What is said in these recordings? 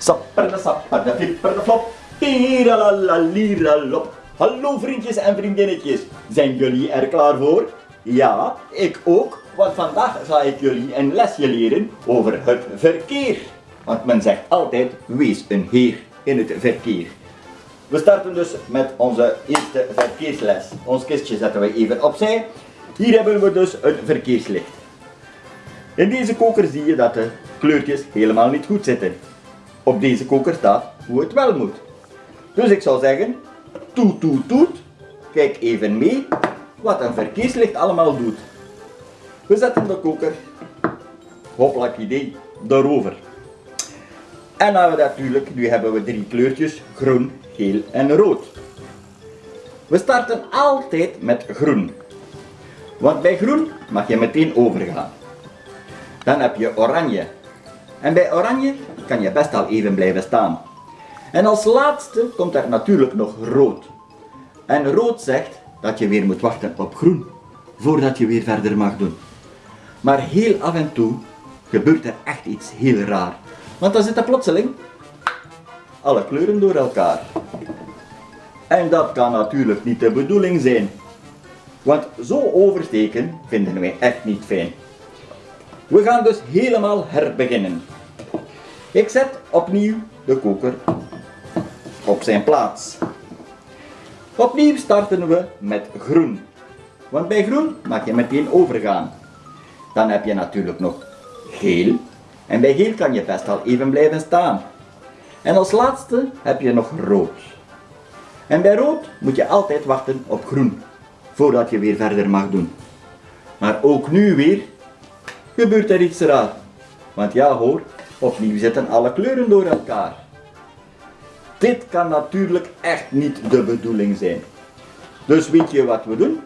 Sapper de sapper de flipper de flop. Hallo vriendjes en vriendinnetjes. Zijn jullie er klaar voor? Ja, ik ook. Want vandaag ga ik jullie een lesje leren over het verkeer. Want men zegt altijd, wees een heer in het verkeer. We starten dus met onze eerste verkeersles. Ons kistje zetten we even opzij. Hier hebben we dus een verkeerslicht. In deze koker zie je dat de kleurtjes helemaal niet goed zitten. Op deze koker staat hoe het wel moet. Dus ik zou zeggen, toet toet toet, kijk even mee wat een verkeerslicht allemaal doet. We zetten de koker, hoplak idee, daarover. En dan hebben we natuurlijk, nu hebben we drie kleurtjes, groen, geel en rood. We starten altijd met groen. Want bij groen mag je meteen overgaan. Dan heb je oranje. En bij oranje kan je best al even blijven staan. En als laatste komt er natuurlijk nog rood. En rood zegt dat je weer moet wachten op groen, voordat je weer verder mag doen. Maar heel af en toe gebeurt er echt iets heel raar. Want dan zitten plotseling alle kleuren door elkaar. En dat kan natuurlijk niet de bedoeling zijn. Want zo oversteken vinden wij echt niet fijn. We gaan dus helemaal herbeginnen. Ik zet opnieuw de koker op zijn plaats. Opnieuw starten we met groen. Want bij groen mag je meteen overgaan. Dan heb je natuurlijk nog geel. En bij geel kan je best al even blijven staan. En als laatste heb je nog rood. En bij rood moet je altijd wachten op groen, voordat je weer verder mag doen. Maar ook nu weer gebeurt er iets raar. Want ja hoor, opnieuw zitten alle kleuren door elkaar. Dit kan natuurlijk echt niet de bedoeling zijn. Dus weet je wat we doen?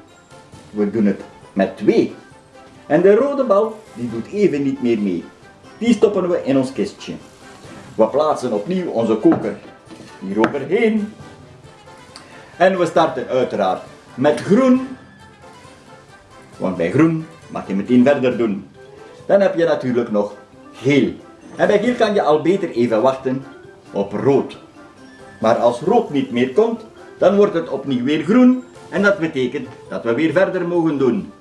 We doen het met twee. En de rode bal, die doet even niet meer mee. Die stoppen we in ons kistje. We plaatsen opnieuw onze koker hier overheen. En we starten uiteraard met groen. Want bij groen mag je meteen verder doen. Dan heb je natuurlijk nog geel. En bij geel kan je al beter even wachten op rood. Maar als rood niet meer komt, dan wordt het opnieuw weer groen. En dat betekent dat we weer verder mogen doen.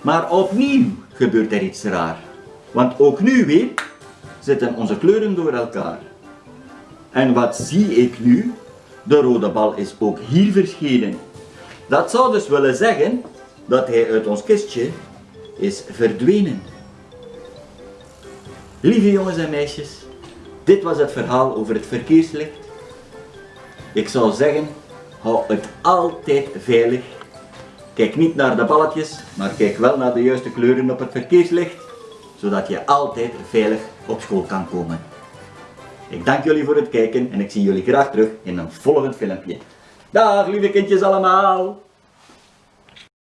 Maar opnieuw gebeurt er iets raar. Want ook nu weer zitten onze kleuren door elkaar. En wat zie ik nu? De rode bal is ook hier verschenen. Dat zou dus willen zeggen dat hij uit ons kistje is verdwenen. Lieve jongens en meisjes, dit was het verhaal over het verkeerslicht. Ik zou zeggen, hou het altijd veilig. Kijk niet naar de balletjes, maar kijk wel naar de juiste kleuren op het verkeerslicht, zodat je altijd veilig op school kan komen. Ik dank jullie voor het kijken en ik zie jullie graag terug in een volgend filmpje. Dag lieve kindjes allemaal!